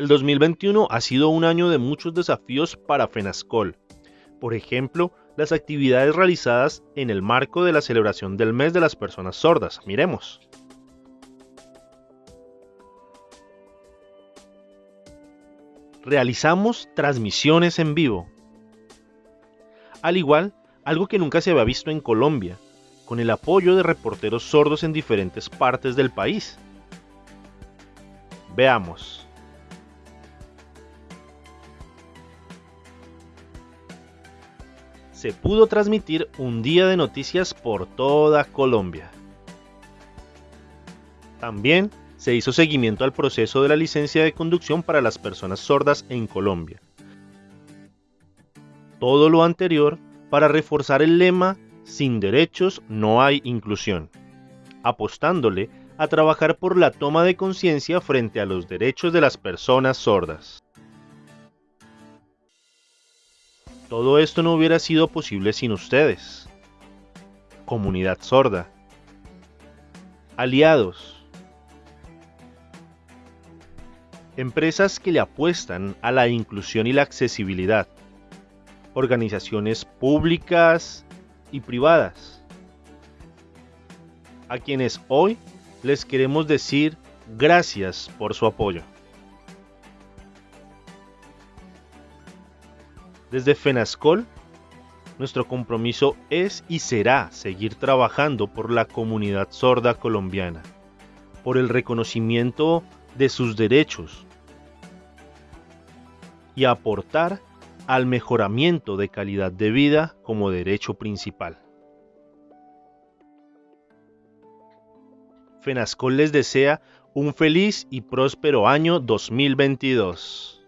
El 2021 ha sido un año de muchos desafíos para FENASCOL. Por ejemplo, las actividades realizadas en el marco de la celebración del mes de las personas sordas. Miremos. Realizamos transmisiones en vivo. Al igual, algo que nunca se había visto en Colombia, con el apoyo de reporteros sordos en diferentes partes del país. Veamos. Se pudo transmitir un día de noticias por toda Colombia. También se hizo seguimiento al proceso de la licencia de conducción para las personas sordas en Colombia. Todo lo anterior para reforzar el lema Sin derechos no hay inclusión, apostándole a trabajar por la toma de conciencia frente a los derechos de las personas sordas. Todo esto no hubiera sido posible sin ustedes. Comunidad sorda. Aliados. Empresas que le apuestan a la inclusión y la accesibilidad. Organizaciones públicas y privadas. A quienes hoy les queremos decir gracias por su apoyo. Desde FENASCOL, nuestro compromiso es y será seguir trabajando por la comunidad sorda colombiana, por el reconocimiento de sus derechos y aportar al mejoramiento de calidad de vida como derecho principal. FENASCOL les desea un feliz y próspero año 2022.